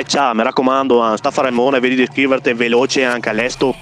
Freccia, mi raccomando, sta a fare mone, vedi di iscriverti veloce anche all'estero.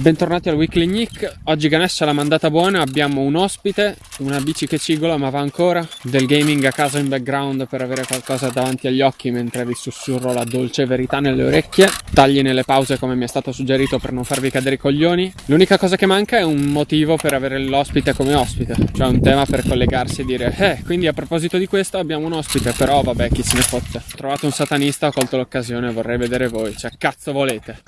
Bentornati al Weekly Nick, oggi Ganesh l'ha mandata buona, abbiamo un ospite, una bici che cigola ma va ancora, del gaming a casa in background per avere qualcosa davanti agli occhi mentre vi sussurro la dolce verità nelle orecchie, tagli nelle pause come mi è stato suggerito per non farvi cadere i coglioni, l'unica cosa che manca è un motivo per avere l'ospite come ospite, cioè un tema per collegarsi e dire eh quindi a proposito di questo abbiamo un ospite però vabbè chi se ne fotte, ho trovato un satanista, ho colto l'occasione, vorrei vedere voi, cioè cazzo volete.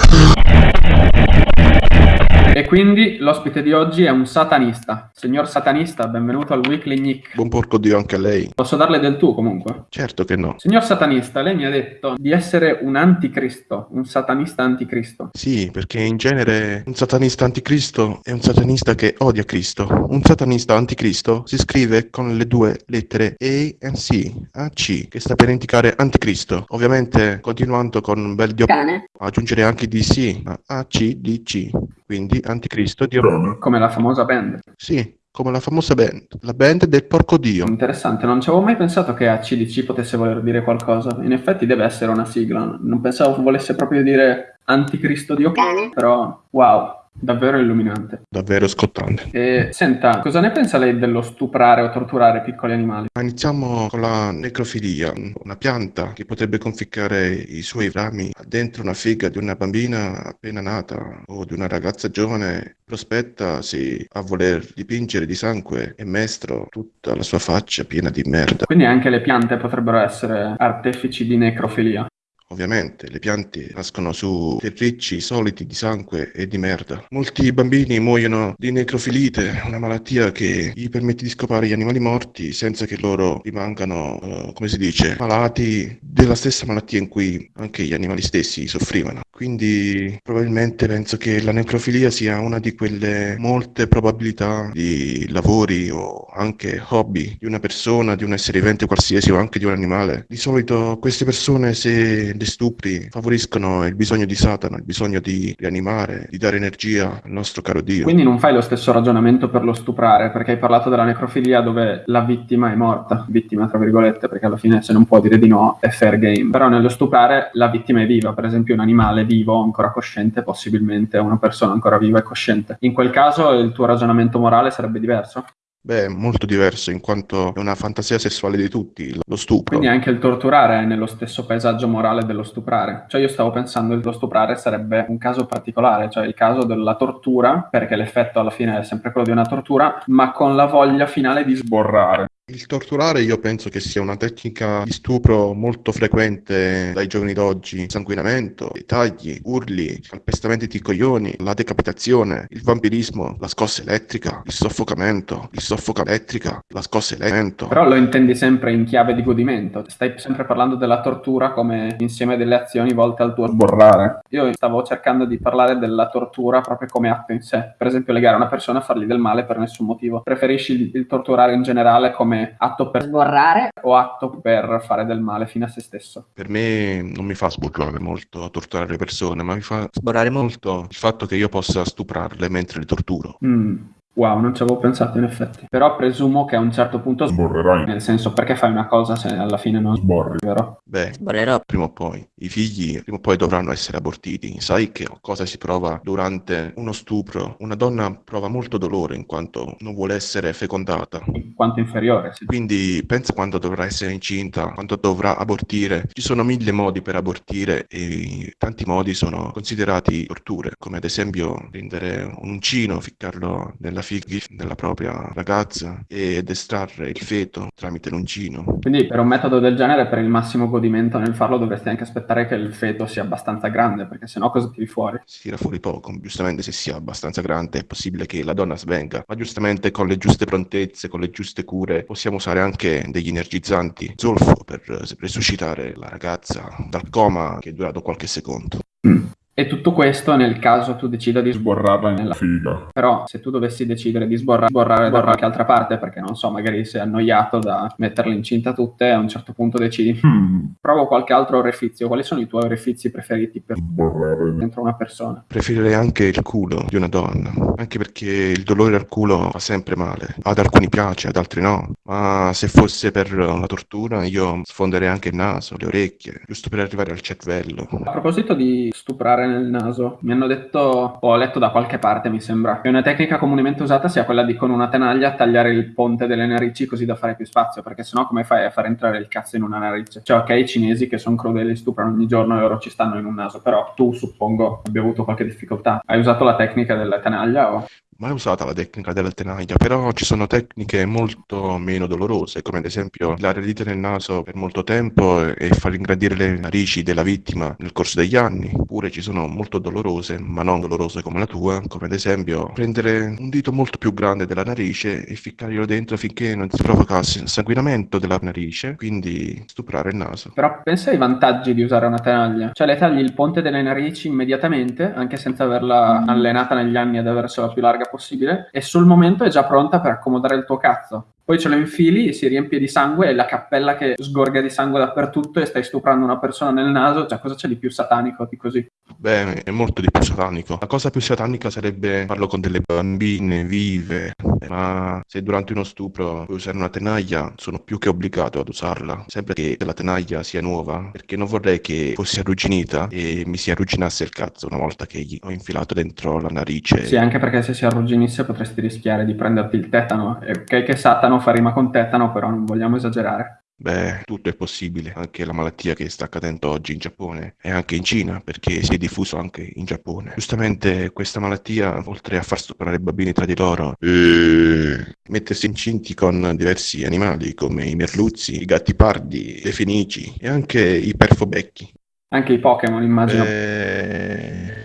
E quindi l'ospite di oggi è un satanista. Signor satanista, benvenuto al Weekly Nick. Buon porco Dio anche a lei. Posso darle del tu comunque? Certo che no. Signor satanista, lei mi ha detto di essere un anticristo, un satanista anticristo. Sì, perché in genere un satanista anticristo è un satanista che odia Cristo. Un satanista anticristo si scrive con le due lettere A e C, AC, che sta per indicare anticristo. Ovviamente continuando con un bel dio Cane. aggiungere anche DC, ACDC, quindi anticristo dio Come la famosa band. Sì, come la famosa band, la band del porco dio. Interessante, non ci avevo mai pensato che ACDC potesse voler dire qualcosa. In effetti deve essere una sigla. Non pensavo volesse proprio dire anticristo dio Cane. però wow, davvero illuminante. Davvero scottante. E senta, cosa ne pensa lei dello stuprare o torturare piccoli animali? Ma iniziamo con la necrofilia, una pianta che potrebbe conficcare i suoi rami dentro una figa di una bambina appena nata o di una ragazza giovane prospettasi a voler dipingere di sangue e mestro tutta la sua faccia piena di merda. Quindi anche le piante potrebbero essere artefici di necrofilia. Ovviamente le piante nascono su terricci soliti di sangue e di merda. Molti bambini muoiono di necrofilite, una malattia che gli permette di scopare gli animali morti senza che loro rimangano, eh, come si dice, malati della stessa malattia in cui anche gli animali stessi soffrivano. Quindi probabilmente penso che la necrofilia sia una di quelle molte probabilità di lavori o anche hobby di una persona, di un essere vivente qualsiasi o anche di un animale. Di solito queste persone se le stupri favoriscono il bisogno di Satana, il bisogno di rianimare, di dare energia al nostro caro Dio. Quindi non fai lo stesso ragionamento per lo stuprare, perché hai parlato della necrofilia dove la vittima è morta, vittima tra virgolette, perché alla fine se non può dire di no è fair game. Però nello stuprare la vittima è viva, per esempio un animale vivo, ancora cosciente, possibilmente una persona ancora viva e cosciente. In quel caso il tuo ragionamento morale sarebbe diverso? Beh, molto diverso in quanto è una fantasia sessuale di tutti, lo stupro. Quindi anche il torturare è nello stesso paesaggio morale dello stuprare. Cioè io stavo pensando che lo stuprare sarebbe un caso particolare, cioè il caso della tortura, perché l'effetto alla fine è sempre quello di una tortura, ma con la voglia finale di sborrare. Il torturare io penso che sia una tecnica di stupro molto frequente dai giovani d'oggi. Sanguinamento, tagli, urli, calpestamenti di coglioni, la decapitazione, il vampirismo, la scossa elettrica, il soffocamento, il soffoca elettrica, la scossa elettrica. Però lo intendi sempre in chiave di godimento. Stai sempre parlando della tortura come insieme delle azioni volte al tuo sborrare. Io stavo cercando di parlare della tortura proprio come atto in sé. Per esempio legare una persona a fargli del male per nessun motivo. Preferisci il torturare in generale come atto per Sborrare. o atto per fare del male fino a se stesso? Per me non mi fa sborrare molto torturare le persone, ma mi fa Sborrare mo- molto il fatto che io possa stuprarle mentre le torturo. Mm. Wow, non ci avevo pensato in effetti. Però presumo che a un certo punto Sborrerai. Nel senso, perché fai una cosa se alla fine non Sborri. vero? Beh, Sborrerò. prima o poi i figli prima o poi dovranno essere abortiti. Sai che cosa si prova durante uno stupro? Una donna prova molto dolore in quanto non vuole essere fecondata. In quanto inferiore, sì. Quindi pensa quando dovrà essere incinta, quando dovrà abortire. Ci sono mille modi per abortire e tanti modi sono considerati torture, come ad esempio prendere un uncino, ficcarlo nella figlia della propria ragazza ed estrarre il feto tramite l'uncino. Quindi per un metodo del genere, per il massimo godimento nel farlo, dovresti anche aspettare che il feto sia abbastanza grande, perché sennò cosa tiri fuori? Si tira fuori poco, giustamente se sia abbastanza grande è possibile che la donna svenga, ma giustamente con le giuste prontezze, con le giuste cure possiamo usare anche degli energizzanti, zolfo per resuscitare la ragazza dal coma che è durato qualche secondo. Mm. E tutto questo nel caso tu decida di sborrarla nella figa. Però se tu dovessi decidere di sborra- sborrare da qualche altra parte, perché non so, magari sei annoiato da metterle incinta tutte, a un certo punto decidi, Hmm, provo qualche altro orefizio. Quali sono i tuoi orefizi preferiti per sborrare. dentro una persona? Preferirei anche il culo di una donna, anche perché il dolore al culo fa sempre male. Ad alcuni piace, ad altri no. Ma se fosse per la tortura, io sfonderei anche il naso, le orecchie, giusto per arrivare al cervello. A proposito di stuprare nel naso, mi hanno detto, ho letto da qualche parte, mi sembra, che una tecnica comunemente usata sia quella di con una tenaglia tagliare il ponte delle narici così da fare più spazio, perché sennò come fai a far entrare il cazzo in una narice? Cioè, ok, i cinesi che sono crudeli stuprano ogni giorno e loro ci stanno in un naso, però tu suppongo abbia avuto qualche difficoltà. Hai usato la tecnica della tenaglia o... Mai usata la tecnica della tenaglia, però ci sono tecniche molto meno dolorose, come ad esempio le dita nel naso per molto tempo e far ingrandire le narici della vittima nel corso degli anni. Oppure ci sono molto dolorose, ma non dolorose come la tua, come ad esempio prendere un dito molto più grande della narice e ficcarglielo dentro finché non si provoca sanguinamento della narice, quindi stuprare il naso. Però pensa ai vantaggi di usare una tenaglia. Cioè, le tagli il ponte delle narici immediatamente, anche senza averla allenata negli anni ad aversela più larga possibile, e sul momento è già pronta per accomodare il tuo cazzo. Poi ce lo infili, si riempie di sangue e la cappella che sgorga di sangue dappertutto e stai stuprando una persona nel naso, cioè cosa c'è di più satanico di così? Beh, è molto di più satanico. La cosa più satanica sarebbe farlo con delle bambine vive, ma se durante uno stupro puoi usare una tenaglia, sono più che obbligato ad usarla, sempre che la tenaglia sia nuova, perché non vorrei che fosse arrugginita e mi si arrugginasse il cazzo una volta che gli ho infilato dentro la narice. Sì, anche perché se si arrugginisse potresti rischiare di prenderti il tetano. E ok che Satano fa rima con tetano, però non vogliamo esagerare. Beh, tutto è possibile, anche la malattia che sta accadendo oggi in Giappone e anche in Cina, perché si è diffuso anche in Giappone. Giustamente questa malattia, oltre a far stuprare i bambini tra di loro, mettersi incinti con diversi animali come i merluzzi, i gatti pardi, le fenici e anche i perfobecchi. Anche i Pokémon, immagino. Eh,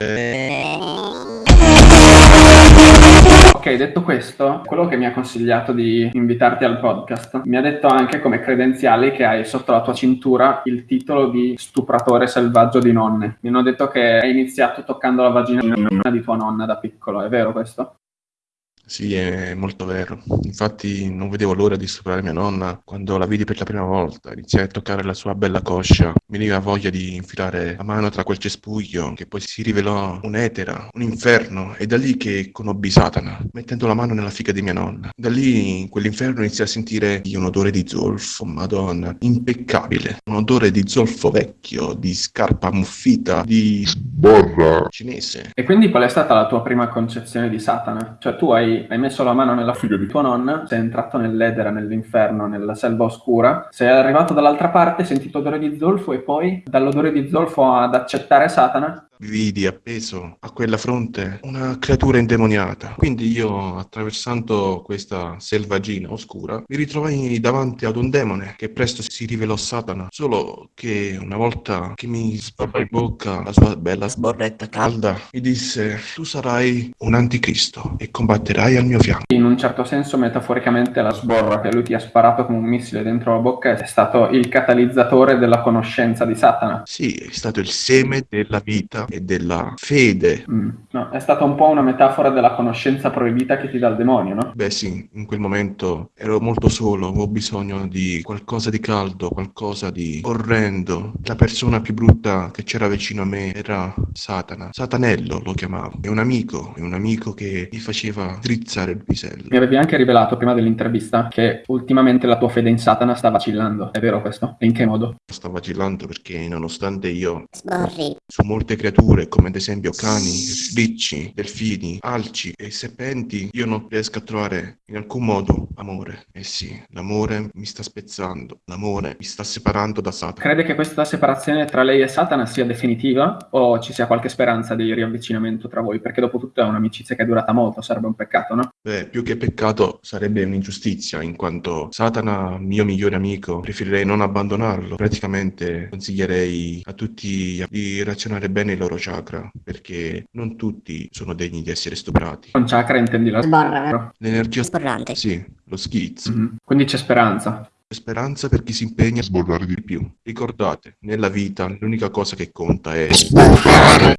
Ok, detto questo, quello che mi ha consigliato di invitarti al podcast mi ha detto anche come credenziali che hai sotto la tua cintura il titolo di stupratore selvaggio di nonne. Mi hanno detto che hai iniziato toccando la vagina di tua nonna da piccolo, è vero questo? Sì, è molto vero. Infatti non vedevo l'ora di stuprare mia nonna quando la vidi per la prima volta. Iniziai a toccare la sua bella coscia. Mi veniva voglia di infilare la mano tra quel cespuglio che poi si rivelò un'etera, un inferno. E da lì che conobbi Satana, mettendo la mano nella figa di mia nonna. Da lì in quell'inferno iniziai a sentire un odore di zolfo, madonna, impeccabile. Un odore di zolfo vecchio, di scarpa ammuffita, di Sborra. cinese. E quindi qual è stata la tua prima concezione di Satana? Cioè tu hai, hai messo la mano nella figa di tua nonna, sei entrato nell'edera, nell'inferno, nella selva oscura, sei arrivato dall'altra parte, hai sentito odore di zolfo e poi dall'odore di zolfo ad accettare Satana? Vidi appeso a quella fronte una creatura indemoniata. Quindi io, attraversando questa selvaggina oscura, mi ritrovai davanti ad un demone che presto si rivelò Satana. Solo che una volta che mi sparò in bocca la sua bella sborretta calda, mi disse: Tu sarai un anticristo e combatterai al mio fianco. In un certo senso, metaforicamente, la sborra che lui ti ha sparato come un missile dentro la bocca è stato il catalizzatore della conoscenza di Satana. Sì, è stato il seme della vita e della fede. Mm, No, è stata un po' una metafora della conoscenza proibita che ti dà il demonio, no? Beh sì, in quel momento ero molto solo, avevo bisogno di qualcosa di caldo, qualcosa di orrendo. La persona più brutta che c'era vicino a me era Satana. Satanello lo chiamavo. È un amico, è un amico che mi faceva drizzare il pisello. Mi avevi anche rivelato prima dell'intervista che ultimamente la tua fede in Satana sta vacillando. È vero questo? E in che modo? Sto vacillando perché nonostante io Sborri. su molte creature, come ad esempio cani, ricci, delfini, alci e serpenti, io non riesco a trovare in alcun modo amore. Eh sì, l'amore mi sta spezzando, l'amore mi sta separando da Satana. Crede che questa separazione tra lei e Satana sia definitiva o ci sia qualche speranza di riavvicinamento tra voi? Perché dopo tutto è un'amicizia che è durata molto, sarebbe un peccato, no? Beh, più che peccato sarebbe un'ingiustizia, in quanto Satana, mio migliore amico, preferirei non abbandonarlo. Praticamente consiglierei a tutti di razionare bene i loro chakra, perché non tutti sono degni di essere stuprati. Con chakra intendi la Sborra. vero? L'energia... Sborrante. Sì, lo schizzo. Mhm. Quindi c'è speranza. Speranza per chi si impegna a Sborrare di di più. Ricordate, nella vita l'unica cosa che conta è... Sborrare.